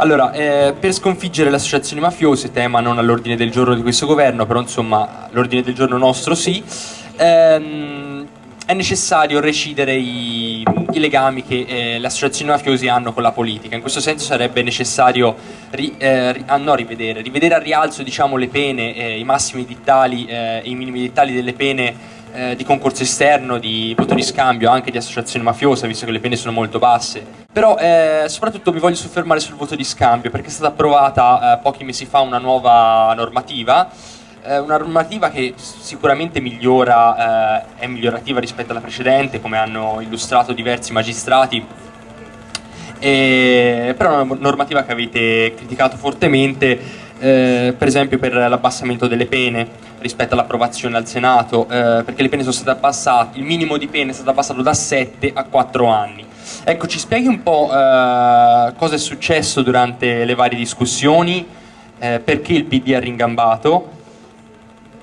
Allora, eh, per sconfiggere le associazioni mafiose, tema non all'ordine del giorno di questo governo, però insomma l'ordine del giorno nostro sì, ehm, è necessario recidere i, i legami che eh, le associazioni mafiose hanno con la politica. In questo senso sarebbe necessario ri, eh, ri, ah, no, rivedere, rivedere al rialzo diciamo, le pene, eh, i massimi dittali e i minimi dittali delle pene eh, di concorso esterno, di voto di scambio, anche di associazione mafiosa, visto che le pene sono molto basse. Però eh, soprattutto mi voglio soffermare sul voto di scambio, perché è stata approvata eh, pochi mesi fa una nuova normativa, eh, una normativa che sicuramente migliora, eh, è migliorativa rispetto alla precedente, come hanno illustrato diversi magistrati, e, però è una normativa che avete criticato fortemente, eh, per esempio per l'abbassamento delle pene rispetto all'approvazione al Senato, eh, perché le pene sono state abbassate, il minimo di pene è stato abbassato da 7 a 4 anni. Ecco, ci spieghi un po' eh, cosa è successo durante le varie discussioni, eh, perché il PD ha ringambato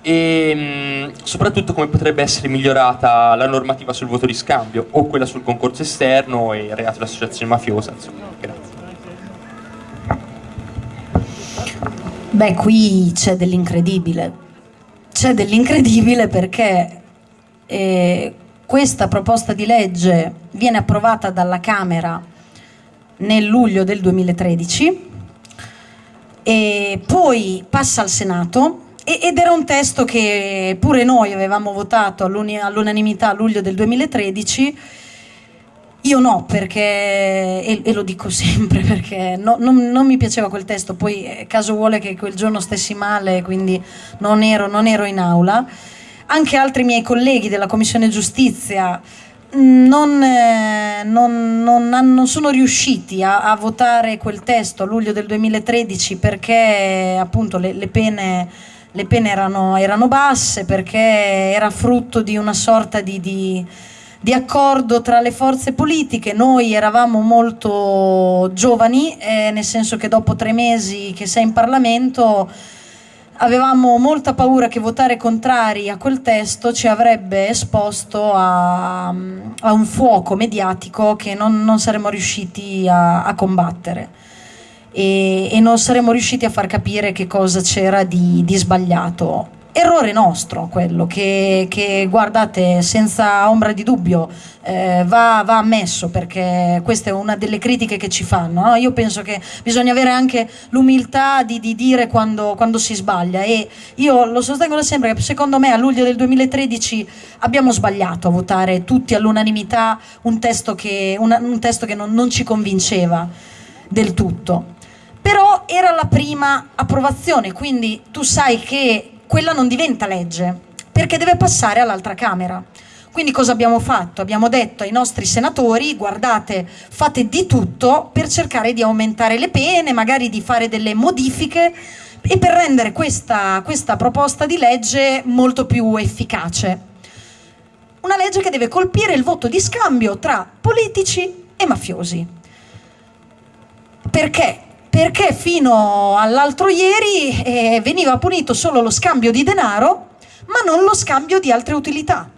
e mh, mm, soprattutto come potrebbe essere migliorata la normativa sul voto di scambio o quella sul concorso esterno e il reato di associazione mafiosa. Insomma. Grazie. Beh, qui c'è dell'incredibile. C'è dell'incredibile perché eh, questa proposta di legge viene approvata dalla Camera nel luglio del 2013 e poi passa al Senato ed era un testo che pure noi avevamo votato all'unanimità a luglio del 2013 io no, perché, e, e, lo dico sempre, perché no, non, non, mi piaceva quel testo, poi eh, caso vuole che quel giorno stessi male, quindi non ero, non ero in aula. Anche altri miei colleghi della Commissione Giustizia mm, non, eh, non, non, sono riusciti a, a, votare quel testo a luglio del 2013 perché appunto le, le pene, le pene erano, erano, basse, perché era frutto di una sorta di, di di accordo tra le forze politiche. Noi eravamo molto giovani, eh, nel senso che dopo tre mesi che sei in Parlamento avevamo molta paura che votare contrari a quel testo ci avrebbe esposto a, a un fuoco mediatico che non, non saremmo riusciti a, a combattere. E, e, non saremmo riusciti a far capire che cosa c'era di, di sbagliato errore nostro quello che, che guardate senza ombra di dubbio eh, va, va, ammesso perché questa è una delle critiche che ci fanno no? io penso che bisogna avere anche l'umiltà di, di, dire quando, quando, si sbaglia e io lo sostengo da sempre che secondo me a luglio del 2013 abbiamo sbagliato a votare tutti all'unanimità un testo che, una, un testo che non, non ci convinceva del tutto però era la prima approvazione quindi tu sai che quella non diventa legge, perché deve passare all'altra Camera. Quindi cosa abbiamo fatto? Abbiamo detto ai nostri senatori, guardate, fate di tutto per cercare di aumentare le pene, magari di fare delle modifiche e per rendere questa, questa proposta di legge molto più efficace. Una legge che deve colpire il voto di scambio tra politici e mafiosi. Perché? Perché fino all'altro ieri eh, veniva punito solo lo scambio di denaro, ma non lo scambio di altre utilità.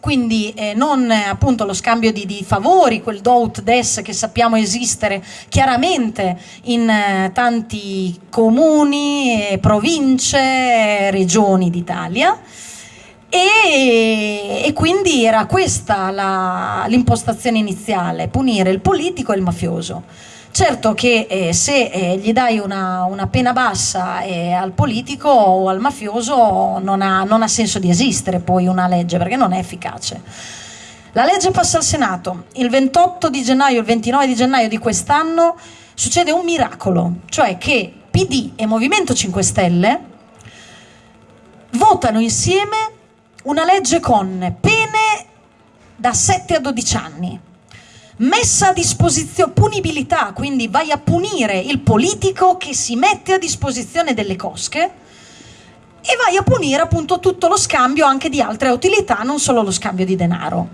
Quindi eh, non eh, appunto lo scambio di, di, favori, quel do ut des che sappiamo esistere chiaramente in eh, tanti comuni, province, regioni d'Italia. E, e, quindi era questa l'impostazione iniziale, punire il politico e il mafioso. Certo che eh, se eh, gli dai una, una pena bassa eh, al politico o al mafioso non ha, non ha senso di esistere poi una legge perché non è efficace. La legge passa al Senato, il 28 di gennaio, il 29 di gennaio di quest'anno succede un miracolo, cioè che PD e Movimento 5 Stelle votano insieme una legge con pene da 7 a 12 anni messa a disposizione, punibilità, quindi vai a punire il politico che si mette a disposizione delle cosche e vai a punire appunto tutto lo scambio anche di altre utilità, non solo lo scambio di denaro.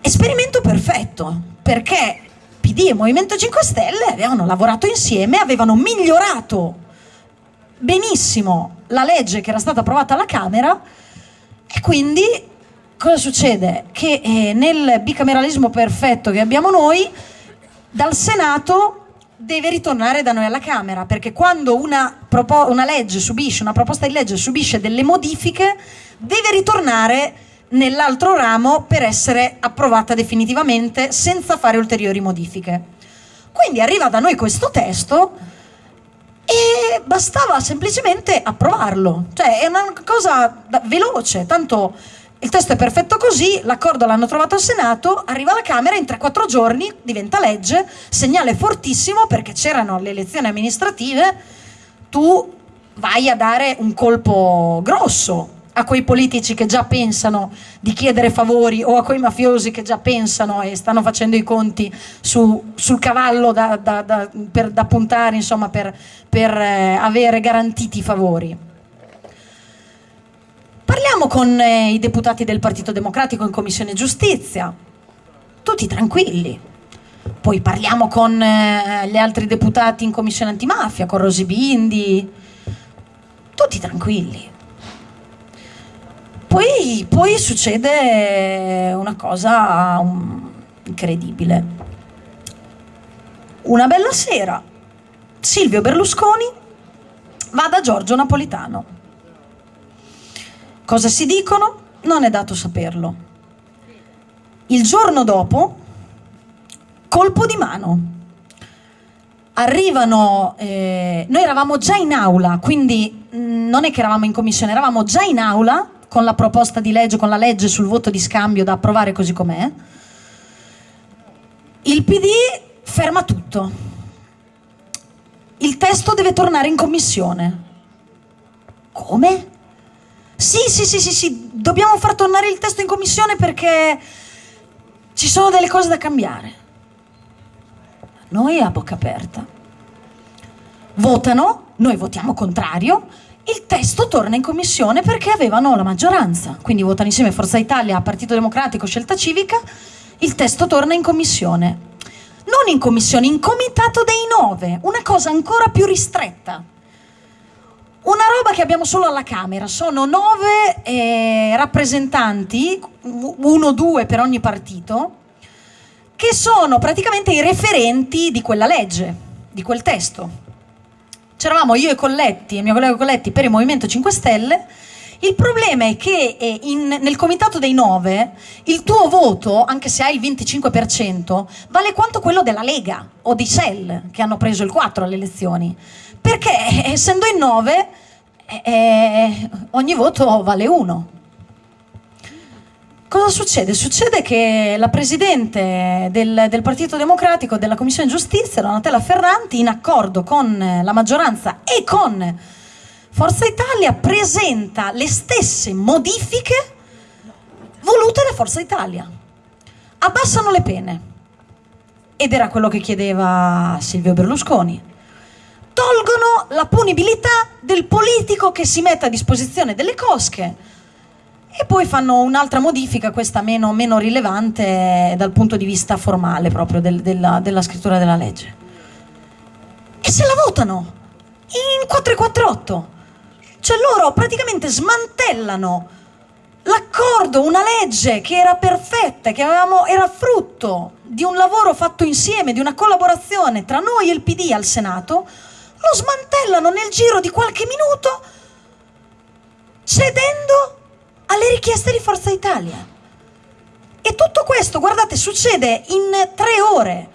Esperimento perfetto, perché PD e Movimento 5 Stelle avevano lavorato insieme, avevano migliorato benissimo la legge che era stata approvata alla Camera e quindi cosa succede? Che eh, nel bicameralismo perfetto che abbiamo noi, dal Senato deve ritornare da noi alla Camera, perché quando una, una legge subisce, una proposta di legge subisce delle modifiche, deve ritornare nell'altro ramo per essere approvata definitivamente senza fare ulteriori modifiche. Quindi arriva da noi questo testo e bastava semplicemente approvarlo, cioè è una cosa veloce, tanto il testo è perfetto così, l'accordo l'hanno trovato al Senato, arriva alla Camera, in 3-4 giorni diventa legge, segnale fortissimo perché c'erano le elezioni amministrative, tu vai a dare un colpo grosso a quei politici che già pensano di chiedere favori o a quei mafiosi che già pensano e stanno facendo i conti su, sul cavallo da, da, da, per, da, puntare insomma, per, per eh, avere garantiti i favori. Parliamo con eh, i deputati del Partito Democratico in Commissione Giustizia, tutti tranquilli. Poi parliamo con eh, gli altri deputati in Commissione Antimafia, con Rosi Bindi, tutti tranquilli poi, poi succede una cosa um, incredibile. Una bella sera, Silvio Berlusconi va da Giorgio Napolitano. Cosa si dicono? Non è dato saperlo. Il giorno dopo, colpo di mano. Arrivano, eh, noi eravamo già in aula, quindi mm, non è che eravamo in commissione, eravamo già in aula con la proposta di legge, con la legge sul voto di scambio da approvare così com'è, il PD ferma tutto. Il testo deve tornare in commissione. Come? Sì, sì, sì, sì, sì, dobbiamo far tornare il testo in commissione perché ci sono delle cose da cambiare. Noi a bocca aperta. Votano, noi votiamo contrario il testo torna in commissione perché avevano la maggioranza, quindi votano insieme Forza Italia, Partito Democratico, Scelta Civica, il testo torna in commissione. Non in commissione, in comitato dei nove, una cosa ancora più ristretta. Una roba che abbiamo solo alla Camera, sono nove eh, rappresentanti, uno o due per ogni partito, che sono praticamente i referenti di quella legge, di quel testo. C'eravamo io e Colletti, il mio collega Colletti per il Movimento 5 Stelle, il problema è che eh, in, nel comitato dei 9 il tuo voto, anche se hai il 25%, vale quanto quello della Lega o di Shell, che hanno preso il 4 alle elezioni. Perché eh, essendo in 9 eh, eh, ogni voto vale 1. Cosa succede? Succede che la Presidente del, del, Partito Democratico della Commissione Giustizia, Donatella Ferranti, in accordo con la maggioranza e con Forza Italia, presenta le stesse modifiche volute da Forza Italia. Abbassano le pene. Ed era quello che chiedeva Silvio Berlusconi. Tolgono la punibilità del politico che si mette a disposizione delle cosche e poi fanno un'altra modifica, questa meno, meno, rilevante dal punto di vista formale proprio del, della, della, scrittura della legge. E se la votano in 448. Cioè loro praticamente smantellano l'accordo, una legge che era perfetta, che avevamo, era frutto di un lavoro fatto insieme, di una collaborazione tra noi e il PD al Senato, lo smantellano nel giro di qualche minuto cedendo alle richieste di Forza Italia. E tutto questo, guardate, succede in tre ore.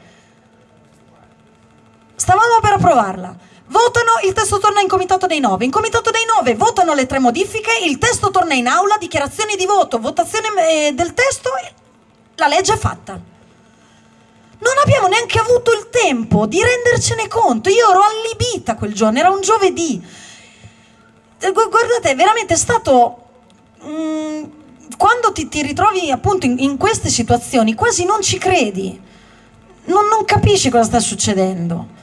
Stavamo per approvarla. Votano, il testo torna in comitato dei nove. In comitato dei nove votano le tre modifiche, il testo torna in aula, dichiarazioni di voto, votazione eh, del testo, la legge è fatta. Non abbiamo neanche avuto il tempo di rendercene conto. Io ero allibita quel giorno, era un giovedì. Guardate, è veramente stato Mm, quando ti, ti, ritrovi appunto in, in, queste situazioni quasi non ci credi, non, non capisci cosa sta succedendo.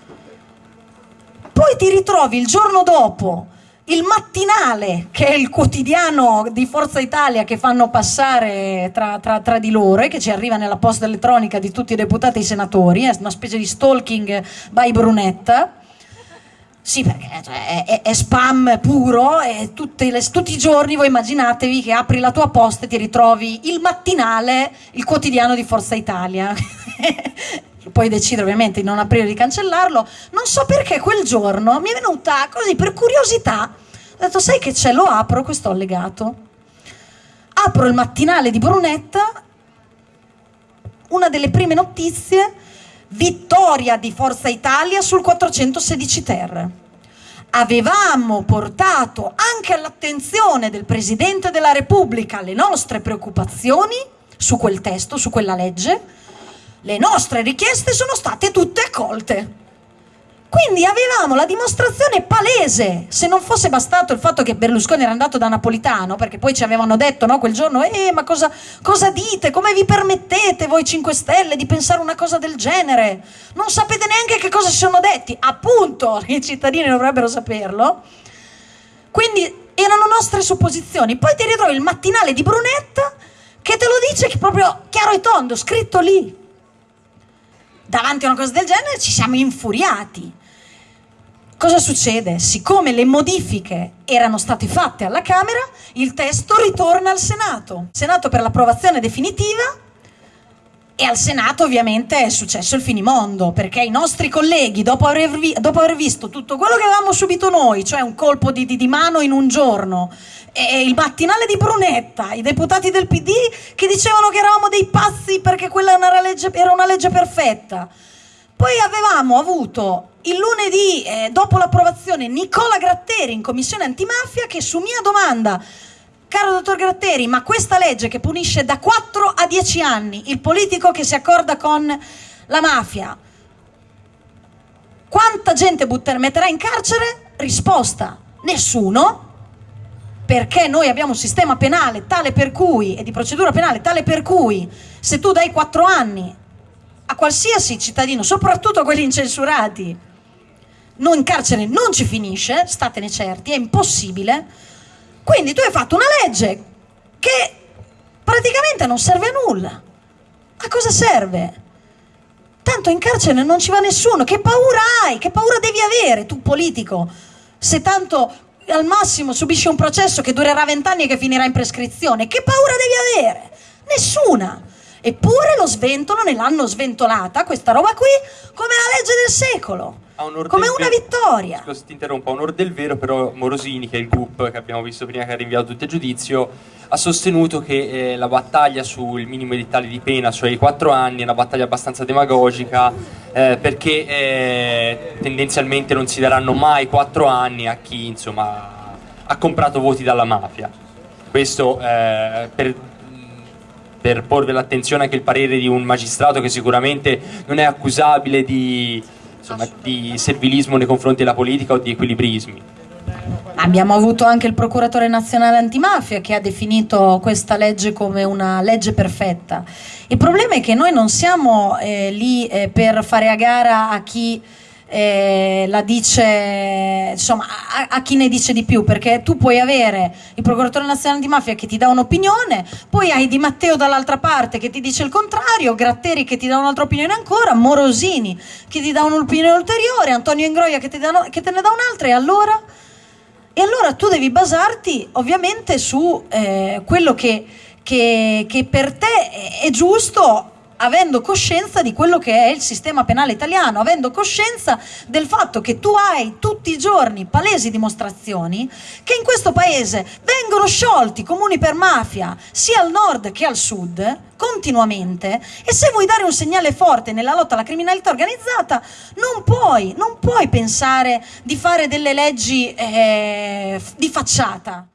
Poi ti ritrovi il giorno dopo il mattinale, che è il quotidiano di Forza Italia che fanno passare tra, tra, tra, di loro e che ci arriva nella posta elettronica di tutti i deputati e i senatori, è una specie di stalking by Brunetta sì, perché cioè, è, è, spam puro e le, tutti i giorni voi immaginatevi che apri la tua posta e ti ritrovi il mattinale, il quotidiano di Forza Italia. puoi decidere ovviamente di non aprire o di cancellarlo, non so perché quel giorno mi è venuta così per curiosità, ho detto sai che c'è, lo apro questo allegato, apro il mattinale di Brunetta, una delle prime notizie, vittoria di Forza Italia sul 416 ter. Avevamo portato anche all'attenzione del Presidente della Repubblica le nostre preoccupazioni su quel testo, su quella legge, le nostre richieste sono state tutte accolte. Quindi avevamo la dimostrazione palese, se non fosse bastato il fatto che Berlusconi era andato da Napolitano, perché poi ci avevano detto no, quel giorno, eh ma cosa, cosa dite, come vi permettete voi 5 Stelle di pensare una cosa del genere? Non sapete neanche che cosa si sono detti, appunto, i cittadini dovrebbero saperlo. Quindi erano nostre supposizioni, poi ti ritrovi il mattinale di Brunetta che te lo dice proprio chiaro e tondo, scritto lì davanti a una cosa del genere ci siamo infuriati. Cosa succede? Siccome le modifiche erano state fatte alla Camera, il testo ritorna al Senato. Senato per l'approvazione definitiva e al Senato ovviamente è successo il finimondo, perché i nostri colleghi, dopo aver, vi dopo aver visto tutto quello che avevamo subito noi, cioè un colpo di, di, di mano in un giorno, il mattinale di Brunetta, i deputati del PD che dicevano che eravamo dei pazzi legge, era una legge perfetta. Poi avevamo avuto il lunedì, eh, dopo l'approvazione, Nicola Gratteri in commissione antimafia che su mia domanda Caro dottor Gratteri, ma questa legge che punisce da 4 a 10 anni il politico che si accorda con la mafia, quanta gente butter, metterà in carcere? Risposta, nessuno, perché noi abbiamo un sistema penale tale per cui, e di procedura penale tale per cui, se tu dai 4 anni a qualsiasi cittadino, soprattutto a quelli incensurati, non in carcere non ci finisce, statene certi, è impossibile, quindi tu hai fatto una legge che praticamente non serve a nulla. A cosa serve? Tanto in carcere non ci va nessuno. Che paura hai? Che paura devi avere tu politico? Se tanto al massimo subisci un processo che durerà vent'anni e che finirà in prescrizione, che paura devi avere? Nessuna. Eppure lo sventolano e l'hanno sventolata questa roba qui come la legge del secolo come una vittoria. Scusa, ti interrompo, a onore del vero, però Morosini, che è il GUP che abbiamo visto prima che ha rinviato tutti a giudizio, ha sostenuto che eh, la battaglia sul minimo edittale di pena, cioè i quattro anni, è una battaglia abbastanza demagogica, eh, perché eh, tendenzialmente non si daranno mai quattro anni a chi insomma, ha comprato voti dalla mafia. Questo eh, per per porvi l'attenzione anche il parere di un magistrato che sicuramente non è accusabile di insomma, di servilismo nei confronti della politica o di equilibrismi. Abbiamo avuto anche il procuratore nazionale antimafia che ha definito questa legge come una legge perfetta. Il problema è che noi non siamo eh, lì eh, per fare a gara a chi eh, la dice, insomma, a, a, chi ne dice di più, perché tu puoi avere il procuratore nazionale di mafia che ti dà un'opinione, poi hai Di Matteo dall'altra parte che ti dice il contrario, Gratteri che ti dà un'altra opinione ancora, Morosini che ti dà un'opinione ulteriore, Antonio Ingroia che, dà, che te ne dà un'altra e allora? E allora tu devi basarti ovviamente su eh, quello che, che, che per te è giusto avendo coscienza di quello che è il sistema penale italiano, avendo coscienza del fatto che tu hai tutti i giorni palesi dimostrazioni che in questo paese vengono sciolti comuni per mafia sia al nord che al sud continuamente e se vuoi dare un segnale forte nella lotta alla criminalità organizzata non puoi, non puoi pensare di fare delle leggi eh, di facciata.